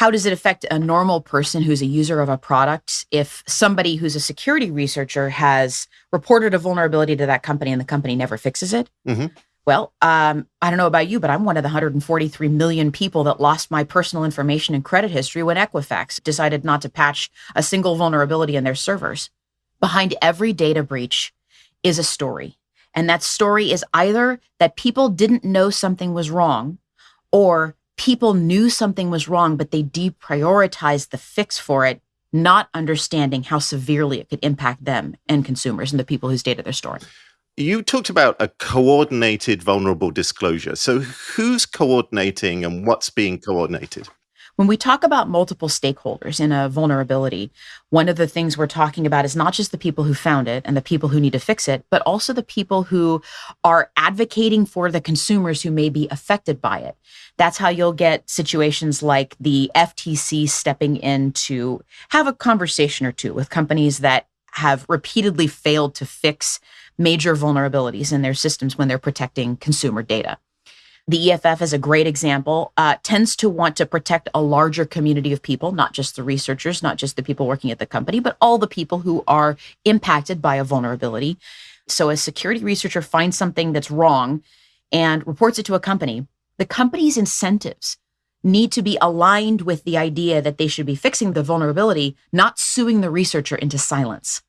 how does it affect a normal person who's a user of a product if somebody who's a security researcher has reported a vulnerability to that company and the company never fixes it? hmm Well, um, I don't know about you, but I'm one of the 143 million people that lost my personal information and credit history when Equifax decided not to patch a single vulnerability in their servers. Behind every data breach is a story. And that story is either that people didn't know something was wrong or people knew something was wrong, but they deprioritized the fix for it, not understanding how severely it could impact them and consumers and the people whose data they're storing. You talked about a coordinated vulnerable disclosure. So, who's coordinating and what's being coordinated? When we talk about multiple stakeholders in a vulnerability, one of the things we're talking about is not just the people who found it and the people who need to fix it, but also the people who are advocating for the consumers who may be affected by it. That's how you'll get situations like the FTC stepping in to have a conversation or two with companies that have repeatedly failed to fix major vulnerabilities in their systems when they're protecting consumer data. The EFF is a great example, uh, tends to want to protect a larger community of people, not just the researchers, not just the people working at the company, but all the people who are impacted by a vulnerability. So a security researcher finds something that's wrong and reports it to a company. The company's incentives need to be aligned with the idea that they should be fixing the vulnerability, not suing the researcher into silence.